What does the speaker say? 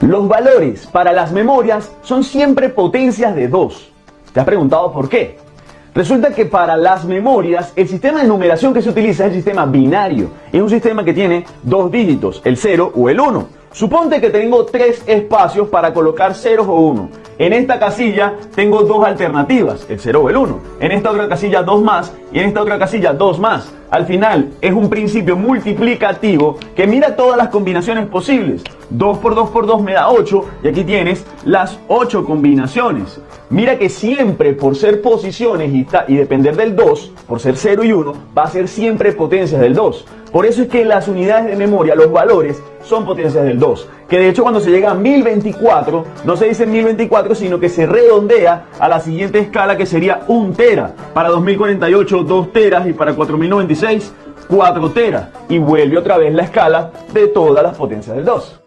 Los valores para las memorias son siempre potencias de 2. ¿Te has preguntado por qué? Resulta que para las memorias el sistema de numeración que se utiliza es el sistema binario. Es un sistema que tiene dos dígitos, el 0 o el 1. Suponte que tengo tres espacios para colocar ceros o 1. En esta casilla tengo dos alternativas, el 0 o el 1. En esta otra casilla dos más y en esta otra casilla dos más. Al final es un principio multiplicativo que mira todas las combinaciones posibles. 2 por 2 por 2 me da 8 y aquí tienes las 8 combinaciones. Mira que siempre por ser posiciones y, y depender del 2, por ser 0 y 1, va a ser siempre potencias del 2. Por eso es que las unidades de memoria, los valores, son potencias del 2. Que de hecho cuando se llega a 1024, no se dice 1024, sino que se redondea a la siguiente escala que sería 1 tera. Para 2048, 2 teras y para 4096, 4 teras. Y vuelve otra vez la escala de todas las potencias del 2.